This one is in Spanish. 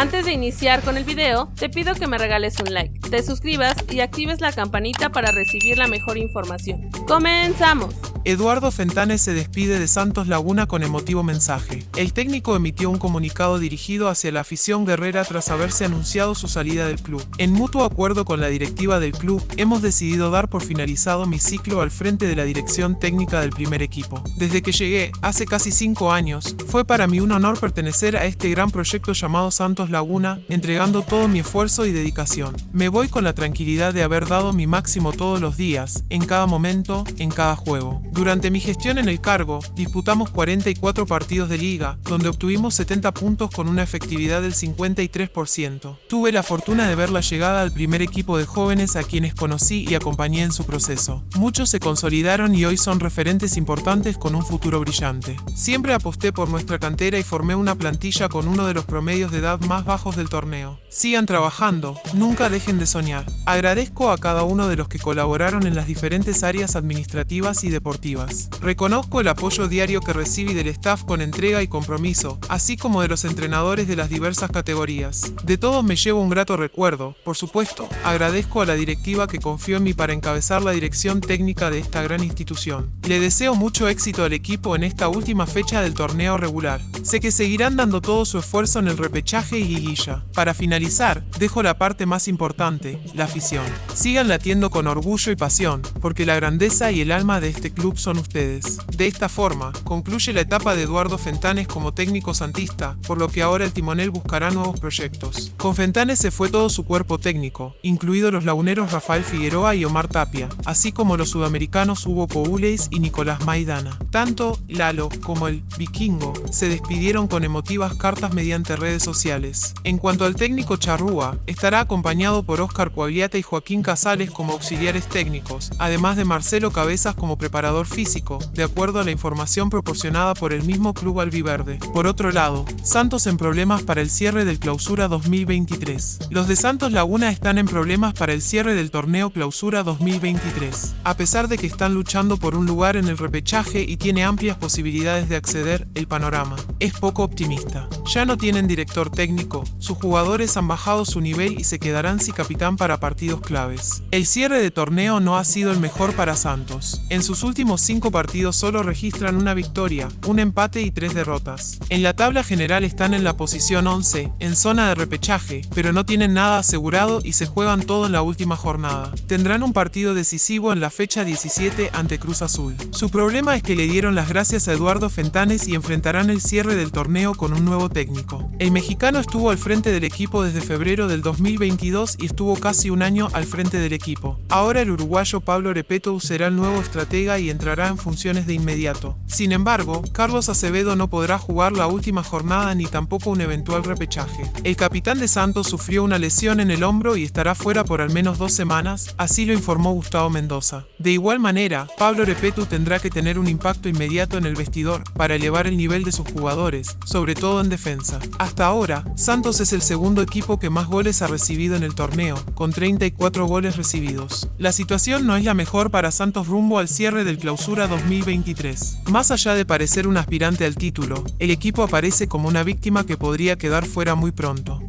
Antes de iniciar con el video, te pido que me regales un like, te suscribas y actives la campanita para recibir la mejor información. ¡Comenzamos! Eduardo Fentanes se despide de Santos Laguna con emotivo mensaje. El técnico emitió un comunicado dirigido hacia la afición guerrera tras haberse anunciado su salida del club. En mutuo acuerdo con la directiva del club, hemos decidido dar por finalizado mi ciclo al frente de la dirección técnica del primer equipo. Desde que llegué, hace casi cinco años, fue para mí un honor pertenecer a este gran proyecto llamado Santos Laguna, entregando todo mi esfuerzo y dedicación. Me voy con la tranquilidad de haber dado mi máximo todos los días, en cada momento, en cada juego. Durante mi gestión en el cargo, disputamos 44 partidos de liga, donde obtuvimos 70 puntos con una efectividad del 53%. Tuve la fortuna de ver la llegada al primer equipo de jóvenes a quienes conocí y acompañé en su proceso. Muchos se consolidaron y hoy son referentes importantes con un futuro brillante. Siempre aposté por nuestra cantera y formé una plantilla con uno de los promedios de edad más bajos del torneo. Sigan trabajando, nunca dejen de soñar. Agradezco a cada uno de los que colaboraron en las diferentes áreas administrativas y deportivas Reconozco el apoyo diario que recibí del staff con entrega y compromiso, así como de los entrenadores de las diversas categorías. De todos me llevo un grato recuerdo, por supuesto, agradezco a la directiva que confió en mí para encabezar la dirección técnica de esta gran institución. Le deseo mucho éxito al equipo en esta última fecha del torneo regular. Sé que seguirán dando todo su esfuerzo en el repechaje y guilla. Para finalizar, dejo la parte más importante, la afición. Sigan latiendo con orgullo y pasión, porque la grandeza y el alma de este club son ustedes. De esta forma, concluye la etapa de Eduardo Fentanes como técnico santista, por lo que ahora el timonel buscará nuevos proyectos. Con Fentanes se fue todo su cuerpo técnico, incluidos los laguneros Rafael Figueroa y Omar Tapia, así como los sudamericanos Hugo Pouleis y Nicolás Maidana. Tanto Lalo como el Vikingo se despidieron con emotivas cartas mediante redes sociales. En cuanto al técnico Charrúa, estará acompañado por Óscar Coagliata y Joaquín Casales como auxiliares técnicos, además de Marcelo Cabezas como preparador físico, de acuerdo a la información proporcionada por el mismo club albiverde. Por otro lado, Santos en problemas para el cierre del Clausura 2023. Los de Santos Laguna están en problemas para el cierre del torneo Clausura 2023. A pesar de que están luchando por un lugar en el repechaje y tiene amplias posibilidades de acceder, el panorama es poco optimista. Ya no tienen director técnico, sus jugadores han bajado su nivel y se quedarán sin capitán para partidos claves. El cierre de torneo no ha sido el mejor para Santos. En sus últimos últimos cinco partidos solo registran una victoria, un empate y tres derrotas. En la tabla general están en la posición 11, en zona de repechaje, pero no tienen nada asegurado y se juegan todo en la última jornada. Tendrán un partido decisivo en la fecha 17 ante Cruz Azul. Su problema es que le dieron las gracias a Eduardo Fentanes y enfrentarán el cierre del torneo con un nuevo técnico. El mexicano estuvo al frente del equipo desde febrero del 2022 y estuvo casi un año al frente del equipo. Ahora el uruguayo Pablo Repeto será el nuevo estratega y entrará en funciones de inmediato. Sin embargo, Carlos Acevedo no podrá jugar la última jornada ni tampoco un eventual repechaje. El capitán de Santos sufrió una lesión en el hombro y estará fuera por al menos dos semanas, así lo informó Gustavo Mendoza. De igual manera, Pablo Repetu tendrá que tener un impacto inmediato en el vestidor para elevar el nivel de sus jugadores, sobre todo en defensa. Hasta ahora, Santos es el segundo equipo que más goles ha recibido en el torneo, con 34 goles recibidos. La situación no es la mejor para Santos rumbo al cierre del Clausura 2023. Más allá de parecer un aspirante al título, el equipo aparece como una víctima que podría quedar fuera muy pronto.